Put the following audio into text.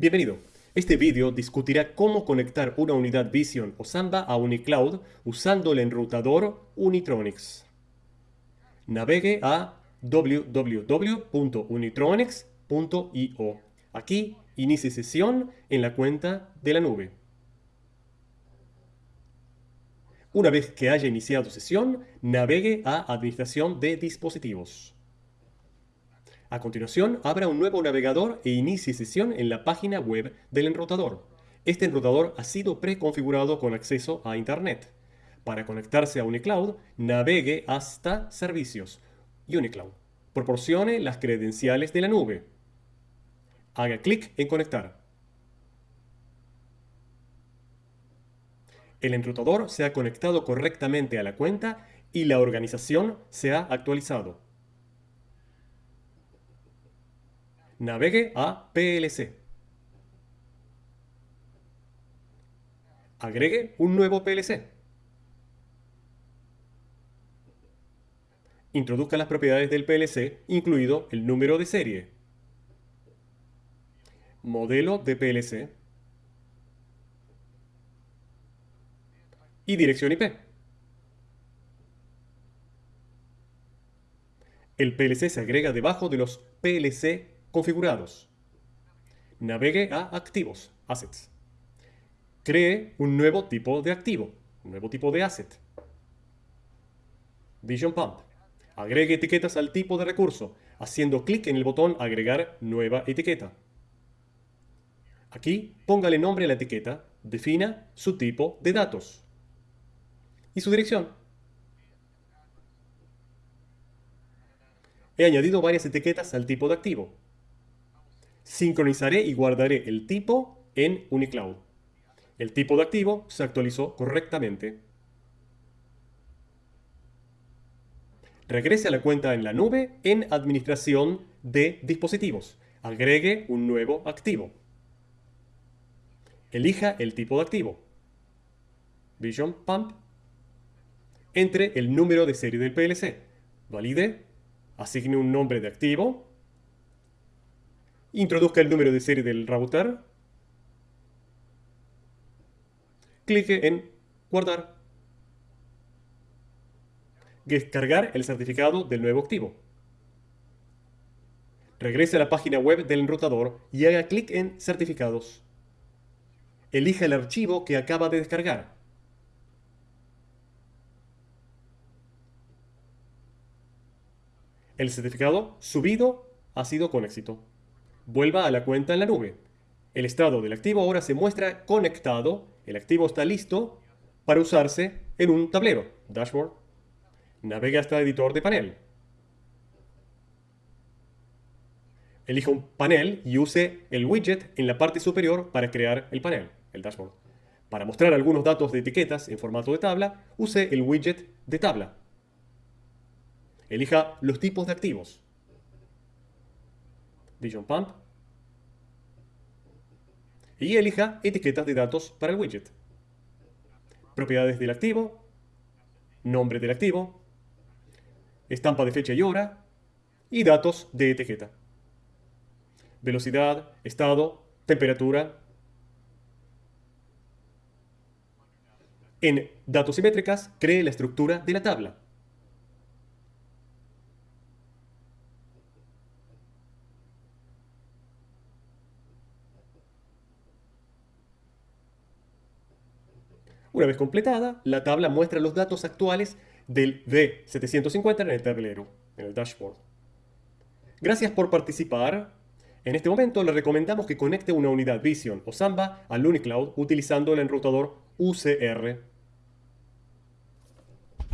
Bienvenido. Este vídeo discutirá cómo conectar una unidad Vision o Samba a UniCloud usando el enrutador Unitronics. Navegue a www.unitronics.io. Aquí inicie sesión en la cuenta de la nube. Una vez que haya iniciado sesión, navegue a Administración de dispositivos. A continuación, abra un nuevo navegador e inicie sesión en la página web del enrutador. Este enrutador ha sido preconfigurado con acceso a Internet. Para conectarse a UniCloud, navegue hasta Servicios, UniCloud. Proporcione las credenciales de la nube. Haga clic en Conectar. El enrutador se ha conectado correctamente a la cuenta y la organización se ha actualizado. Navegue a PLC. Agregue un nuevo PLC. Introduzca las propiedades del PLC, incluido el número de serie, modelo de PLC y dirección IP. El PLC se agrega debajo de los PLC configurados. Navegue a Activos, Assets. Cree un nuevo tipo de activo, un nuevo tipo de asset. Vision Pump. Agregue etiquetas al tipo de recurso, haciendo clic en el botón Agregar nueva etiqueta. Aquí, póngale nombre a la etiqueta, defina su tipo de datos y su dirección. He añadido varias etiquetas al tipo de activo. Sincronizaré y guardaré el tipo en UniCloud. El tipo de activo se actualizó correctamente. Regrese a la cuenta en la nube en Administración de dispositivos. Agregue un nuevo activo. Elija el tipo de activo. Vision Pump. Entre el número de serie del PLC. Valide. Asigne un nombre de activo Introduzca el número de serie del router. Clique en Guardar. Descargar el certificado del nuevo activo. Regrese a la página web del enrutador y haga clic en Certificados. Elija el archivo que acaba de descargar. El certificado subido ha sido con éxito vuelva a la cuenta en la nube. El estado del activo ahora se muestra conectado, el activo está listo para usarse en un tablero, dashboard. Navegue hasta editor de panel. Elija un panel y use el widget en la parte superior para crear el panel, el dashboard. Para mostrar algunos datos de etiquetas en formato de tabla, use el widget de tabla. Elija los tipos de activos. Vision Pump, y elija etiquetas de datos para el widget. Propiedades del activo, nombre del activo, estampa de fecha y hora y datos de etiqueta. Velocidad, estado, temperatura. En datos simétricas, cree la estructura de la tabla. Una vez completada, la tabla muestra los datos actuales del V750 en el tablero, en el dashboard. Gracias por participar. En este momento le recomendamos que conecte una unidad Vision o Samba al UniCloud utilizando el enrutador UCR